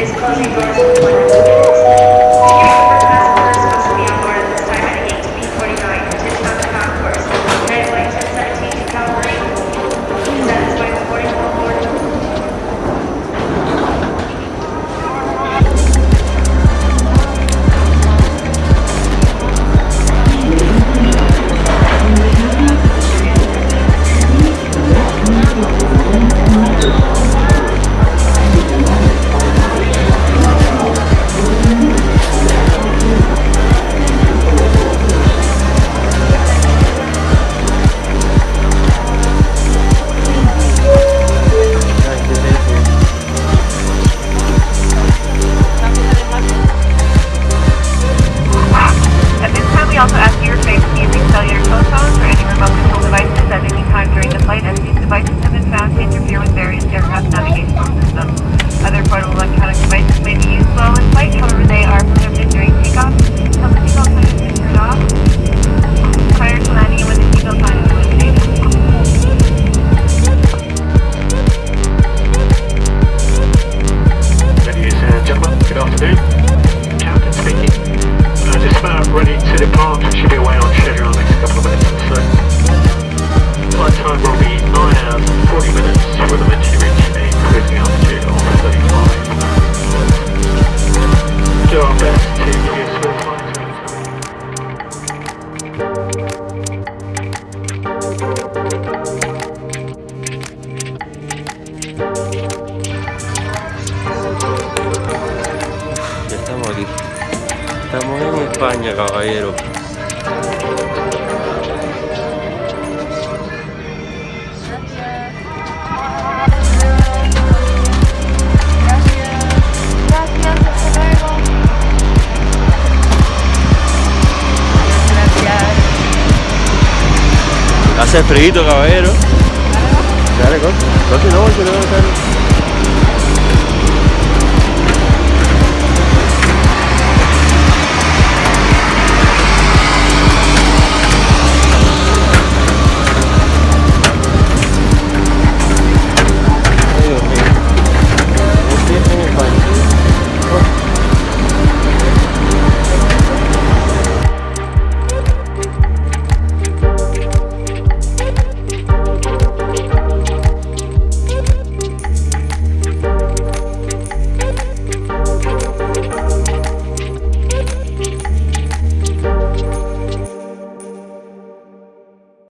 is closing terrible. Estamos en España, caballero. Gracias. Gracias. Gracias. Gracias. Hace frío, caballero. Dale, corte. Corte, no, yo no voy